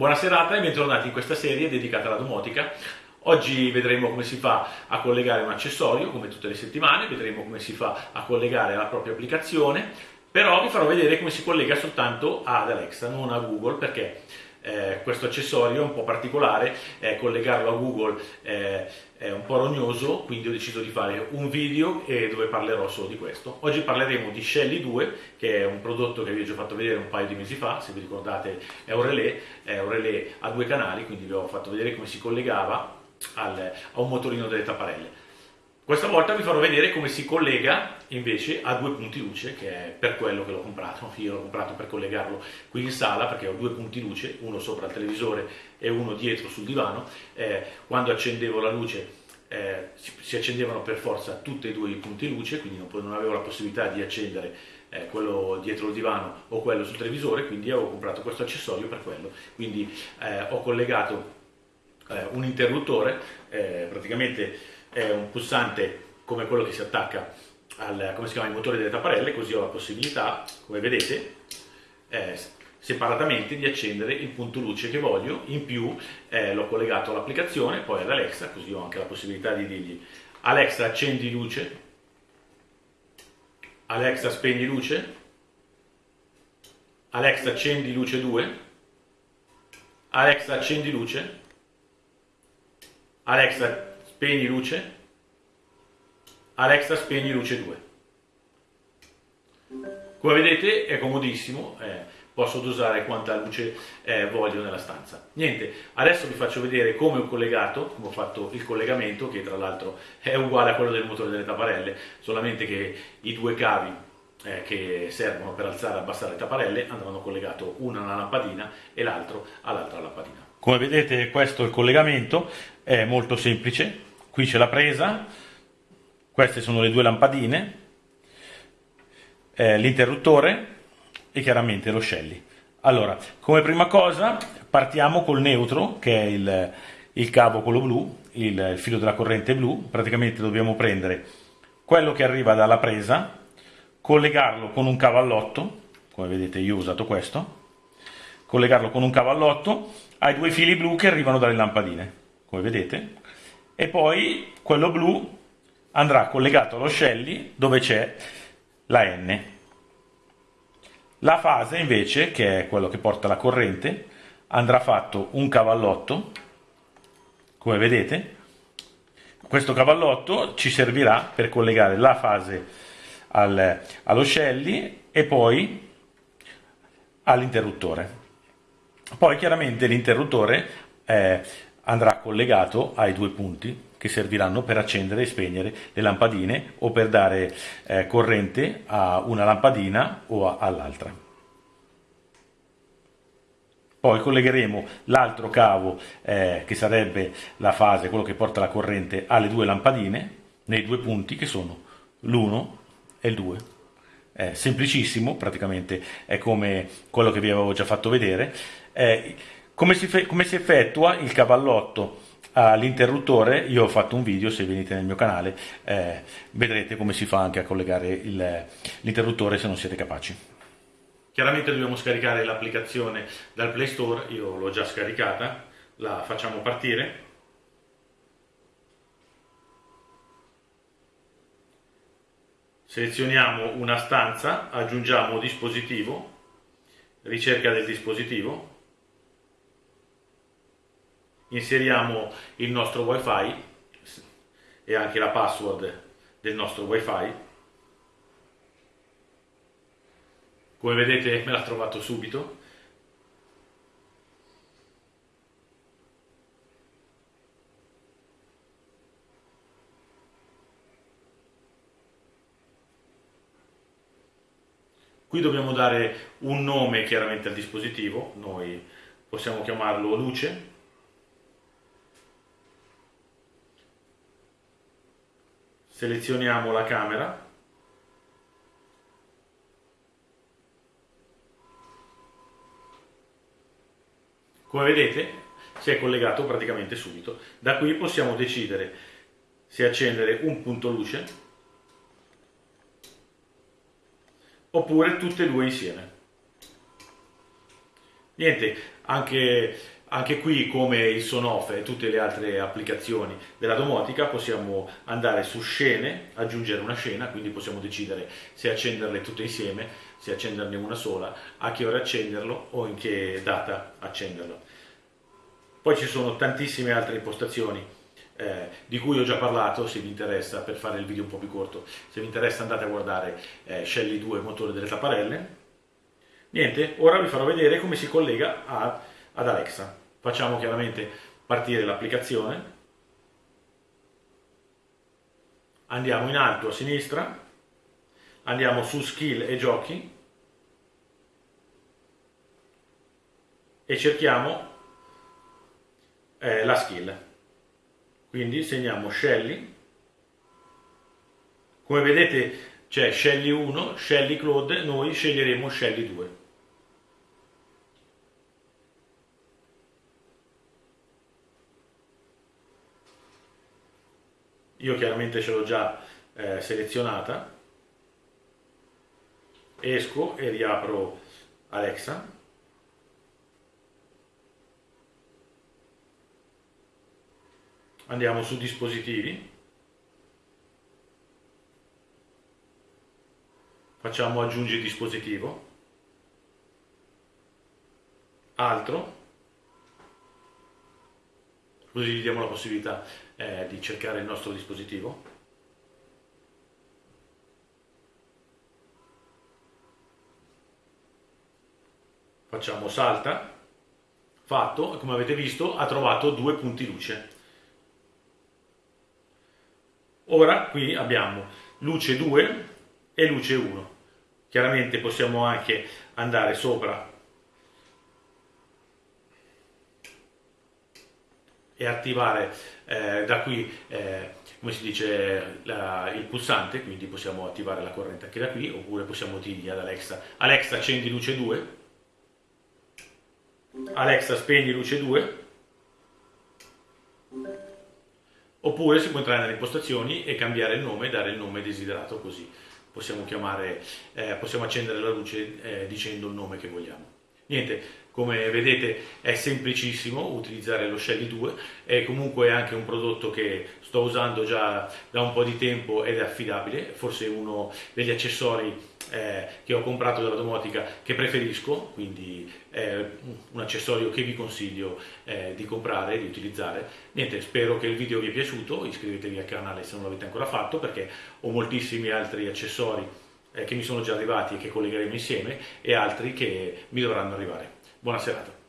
Buona serata e bentornati in questa serie dedicata alla domotica. Oggi vedremo come si fa a collegare un accessorio, come tutte le settimane, vedremo come si fa a collegare la propria applicazione, però vi farò vedere come si collega soltanto ad Alexa, non a Google, perché eh, questo accessorio è un po' particolare, eh, collegarlo a Google eh, è un po' rognoso, quindi ho deciso di fare un video dove parlerò solo di questo. Oggi parleremo di Shelly 2, che è un prodotto che vi ho già fatto vedere un paio di mesi fa, se vi ricordate è un relè, è un relè a due canali, quindi vi ho fatto vedere come si collegava al, a un motorino delle tapparelle. Questa volta vi farò vedere come si collega invece a due punti luce, che è per quello che l'ho comprato. Io l'ho comprato per collegarlo qui in sala perché ho due punti luce, uno sopra il televisore e uno dietro sul divano. Eh, quando accendevo la luce eh, si, si, accendevano per forza tutti e due i punti luce, quindi non, non avevo la possibilità di accendere eh, quello dietro il divano o quello sul televisore, quindi avevo comprato questo accessorio per quello. Quindi eh, ho collegato eh, un interruttore, eh, praticamente è un pulsante come quello che si attacca al, come si chiama, ai motori delle tapparelle, così ho la possibilità, come vedete, eh, separatamente di accendere il punto luce che voglio, in più eh, l'ho collegato all'applicazione, poi ad Alexa, così ho anche la possibilità di dirgli Alexa accendi luce, Alexa spegni luce, Alexa accendi luce 2, Alexa accendi luce, Alexa spegni luce, Alexa spegni luce 2. Come vedete è comodissimo, eh, posso dosare quanta luce eh, voglio nella stanza. Niente, adesso vi faccio vedere come ho collegato, come ho fatto il collegamento, che tra l'altro è uguale a quello del motore delle tapparelle, solamente che i due cavi eh, che servono per alzare e abbassare le tapparelle andranno collegati uno alla lampadina e l'altro all'altra lampadina. Come vedete questo è il collegamento, è molto semplice, qui c'è la presa, queste sono le due lampadine, eh, l'interruttore e chiaramente lo Shelly. Allora, come prima cosa partiamo col neutro, che è il, il cavo quello blu, il, il filo della corrente blu, praticamente dobbiamo prendere quello che arriva dalla presa, collegarlo con un cavallotto, come vedete io ho usato questo, collegarlo con un cavallotto ai due fili blu che arrivano dalle lampadine, come vedete, e poi quello blu andrà collegato allo Shelly dove c'è la N. La fase invece, che è quello che porta la corrente, andrà fatto un cavallotto, come vedete. Questo cavallotto ci servirà per collegare la fase al, allo Shelly e poi all'interruttore. Poi chiaramente l'interruttore eh, andrà collegato ai due punti che serviranno per accendere e spegnere le lampadine o per dare eh, corrente a una lampadina o all'altra. Poi collegheremo l'altro cavo eh, che sarebbe la fase, quello che porta la corrente alle due lampadine, nei due punti che sono l'1 e il 2. È semplicissimo, praticamente è come quello che vi avevo già fatto vedere. Eh, come si, come si effettua il cavallotto all'interruttore? Io ho fatto un video, se venite nel mio canale eh, vedrete come si fa anche a collegare l'interruttore se non siete capaci. Chiaramente dobbiamo scaricare l'applicazione dal Play Store, io l'ho già scaricata, la facciamo partire. Selezioniamo una stanza, aggiungiamo dispositivo, ricerca del dispositivo, inseriamo il nostro wifi e anche la password del nostro wifi. Come vedete me l'ha trovato subito. Qui dobbiamo dare un nome chiaramente al dispositivo noi possiamo chiamarlo luce selezioniamo la camera. Come vedete si è collegato praticamente subito. Da qui possiamo decidere se accendere un punto luce oppure tutte e due insieme. Niente Anche, anche qui, come il Sonoff e tutte le altre applicazioni della domotica, possiamo andare su scene, aggiungere una scena, quindi possiamo decidere se accenderle tutte insieme, se accenderne una sola, a che ora accenderlo o in che data accenderlo. Poi ci sono tantissime altre impostazioni eh, di cui ho già parlato, se vi interessa, per fare il video un po' più corto, se vi interessa andate a guardare eh, Shelly 2, motore delle tapparelle. Niente, ora vi farò vedere come si collega a, ad Alexa. Facciamo chiaramente partire l'applicazione, andiamo in alto a sinistra, andiamo su skill e giochi e cerchiamo eh, la skill. Quindi segniamo Shelly, come vedete c'è Shelly 1, Shelly Claude, noi sceglieremo Shelly 2. Io chiaramente ce l'ho già eh, selezionata, esco e riapro Alexa. andiamo su dispositivi, facciamo aggiungi dispositivo, altro, così gli diamo la possibilità eh, di cercare il nostro dispositivo. Facciamo salta, fatto, come avete visto ha trovato due punti luce. Ora qui abbiamo luce 2 e luce 1. Chiaramente possiamo anche andare sopra e attivare eh, da qui, eh, come si dice, la, il pulsante, quindi possiamo attivare la corrente anche da qui, oppure possiamo dirgli ad Alexa, Alexa accendi luce 2, Alexa spegni luce 2, Oppure si può entrare nelle impostazioni e cambiare il nome dare il nome desiderato così possiamo, chiamare, eh, possiamo accendere la luce eh, dicendo il nome che vogliamo. Niente, come vedete è semplicissimo utilizzare lo Shelly 2, è comunque anche un prodotto che sto usando già da un po' di tempo ed è affidabile, forse uno degli accessori eh, che ho comprato dalla domotica che preferisco, quindi è un accessorio che vi consiglio eh, di comprare e di utilizzare. Niente, spero che il video vi è piaciuto, iscrivetevi al canale se non l'avete ancora fatto perché ho moltissimi altri accessori eh, che mi sono già arrivati e che collegheremo insieme e altri che mi dovranno arrivare. Buona serata.